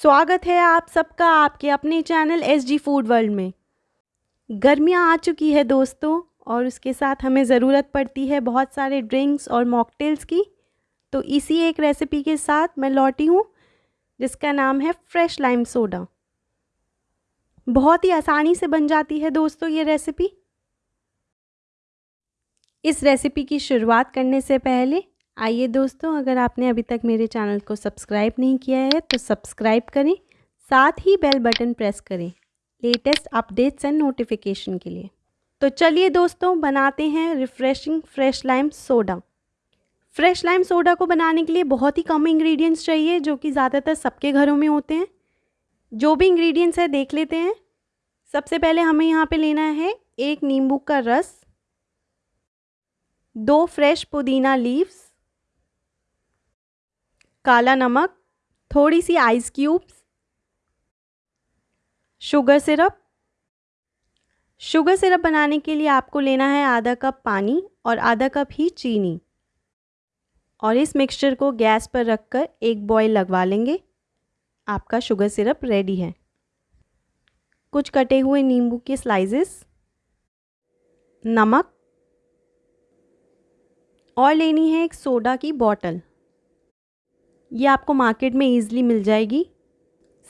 स्वागत है आप सबका आपके अपने channel S G food world में। गर्मियाँ आ चुकी है दोस्तों, और उसके साथ हमें ज़रूरत पड़ती है बहुत सारे ड्रिंक्स और मॉकटेल्स की। तो इसी एक रेसिपी के साथ मैं लौटी हूँ, जिसका नाम है फ्रेश लाइम सोडा बहुत ही आसानी से बन जाती है दोस्तों ये रेसिपी इस रेसिपी की शुरुआत करने से पहले आइए दोस्तों, अगर आपने अभी तक मेरे चैनल को सब्सक्राइब नहीं किया है तो सब्सक्राइब करें, साथ ही बेल बटन प्रेस करें, लेटेस्ट अपडेट्स एंड नोटिफिकेशन के लिए। तो चलिए दोस्तों, बनाते हैं refreshing fresh lime soda. Fresh lime soda को बनाने के लिए बहुत ही कम इंग्रेडिएंट्स चाहिए, जो कि ज़्यादातर सबके घरों में होते हैं। जो भी इंग्रेडिएंट्स है, देख लेते हैं। सबसे पहले हमें यहाँ पे लेना है एक नींबू का रस, दो फ्रेश पुदीना लीव्स काला नमक, थोड़ी सी ice cubes sugar syrup sugar syrup बनाने के लिए आपको लेना है आधा कप पानी और आधा कप ही चीनी। और इस मिक्सचर को गैस पर रखकर एक बॉयल लगवा लेंगे। आपका शुगर सिरप रेडी है। कुछ कटे हुए नींबू के स्लाइसेस नमक। और लेनी है एक सोडा की बॉटल ये आपको मार्केट में ईज़िली मिल जाएगी।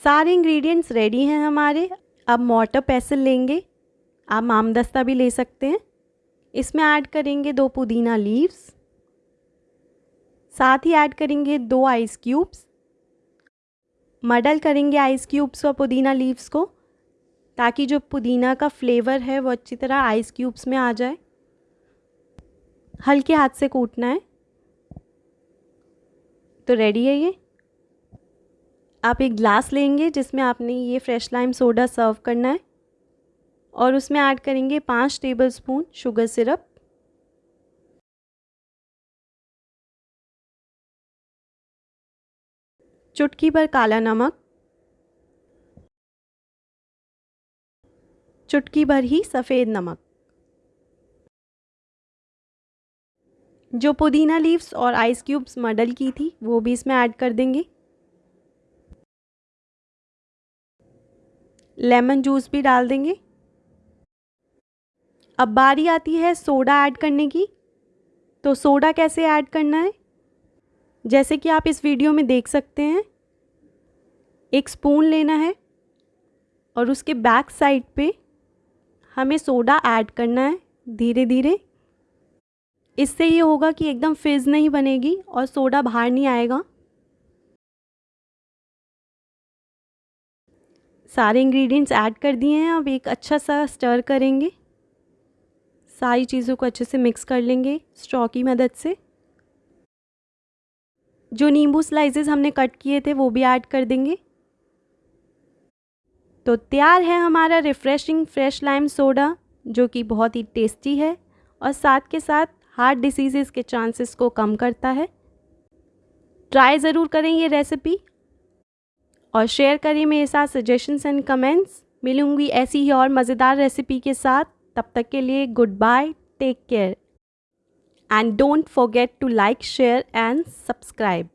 सारे इंग्रेडिएंट्स रेडी हैं हमारे। अब मोटर पैसल लेंगे। आप मामदस्ता भी ले सकते हैं। इसमें ऐड करेंगे दो पुदीना लीव्स साथ ही ऐड करेंगे दो आइस क्यूब्स मडल करेंगे आइस क्यूब्स और पुदीना लीव्स को, ताकि जो पुदीना का फ्लेवर है वो अच्छी तरह आइस क्यूब्स में आ जाए। हल्के हाथ से कूटना है। तो रेडी है ये? आप एक ग्लास लेंगे जिसमें आपने ये फ्रेश लाइम सोडा सर्व करना है और उसमें ऐड करेंगे पाँच टेबल स्पून शुगर सिरप चुटकी भर काला नमक। चुटकी भर ही सफ़ेद नमक। जो पुदीना लीव्स और आइस क्यूब्स मडल की थी, वो भी इसमें ऐड कर देंगे। लेमन जूस भी डाल देंगे। अब बारी आती है सोडा ऐड करने की। तो सोडा कैसे ऐड करना है? जैसे कि आप इस वीडियो में देख सकते हैं। एक स्पून लेना है और उसके बैक साइड पे हमें सोडा ऐड करना है धीरे धीरे इससे ये होगा कि एकदम फिज़ नहीं बनेगी और सोडा बाहर नहीं आएगा। सारे इंग्रेडिएंट्स ऐड कर दिए हैं, अब एक अच्छा सा स्टर करेंगे। सारी चीज़ों को अच्छे से मिक्स कर लेंगे स्ट्रॉ की मदद से। जो नींबू स्लाइसेस हमने कट किए थे, वो भी ऐड कर देंगे। तो तैयार है हमारा रिफ़्रेशिंग फ्रेश लाइम सोडा जो कि बहुत ही टेस्टी है और साथ के साथ हार्ट डिसीज़ के चांसेस को कम करता है। ट्राई ज़रूर करें ये रेसिपी और शेयर करें मेरे साथ सजेशंस एंड कमेंट्स मिलूँगी ऐसी ही और मज़ेदार रेसिपी के साथ। तब तक के लिए good bye take care and don't forget to like share and subscribe